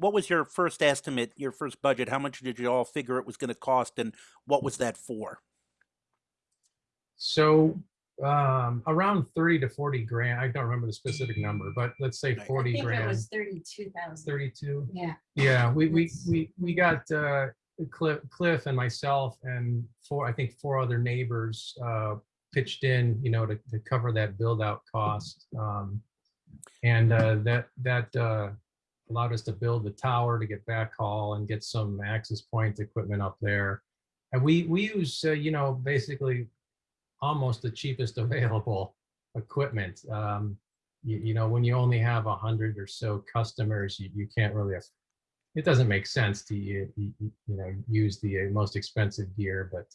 What was your first estimate, your first budget? How much did you all figure it was going to cost and what was that for? So um, around 30 to 40 grand. I don't remember the specific number, but let's say Right. I 40 I think it was thirty-two thousand. 32. Yeah. Yeah, we, we, we, we got uh, Cliff, Cliff and myself and four, I think four other neighbors uh, pitched in, you know, to, to cover that build out cost. Um, And uh, that, that uh, allowed us to build the tower to get backhaul and get some access point equipment up there. And we, we use, uh, you know, basically almost the cheapest available equipment. Um, you, you know, when you only have a hundred or so customers, you, you can't really, it doesn't make sense to, you, you, you know, use the uh, most expensive gear, but